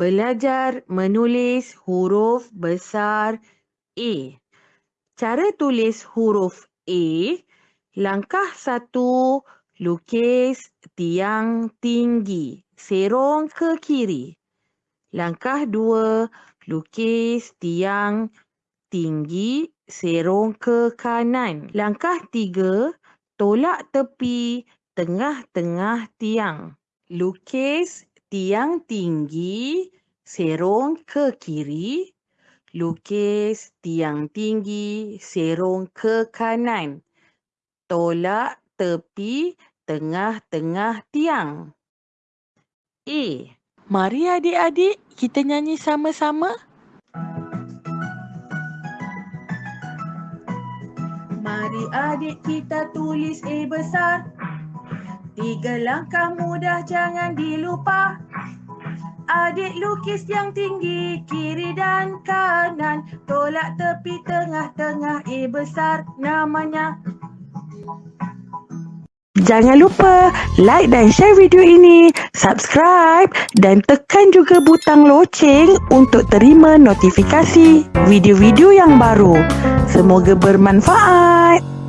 Belajar menulis huruf besar A. Cara tulis huruf A. Langkah satu, lukis tiang tinggi, serong ke kiri. Langkah dua, lukis tiang tinggi, serong ke kanan. Langkah tiga, tolak tepi tengah-tengah tiang. Lukis tiang tinggi, serong ke kiri. Lukis tiang tinggi, serong ke kanan. Tolak tepi tengah-tengah tiang. A. Mari adik-adik kita nyanyi sama-sama. Mari adik kita tulis A besar. Tiga langkah mudah jangan dilupa. Adik lukis yang tinggi kiri dan kanan. Tolak tepi tengah-tengah A besar namanya. Jangan lupa like dan share video ini, subscribe dan tekan juga butang loceng untuk terima notifikasi video-video yang baru. Semoga bermanfaat.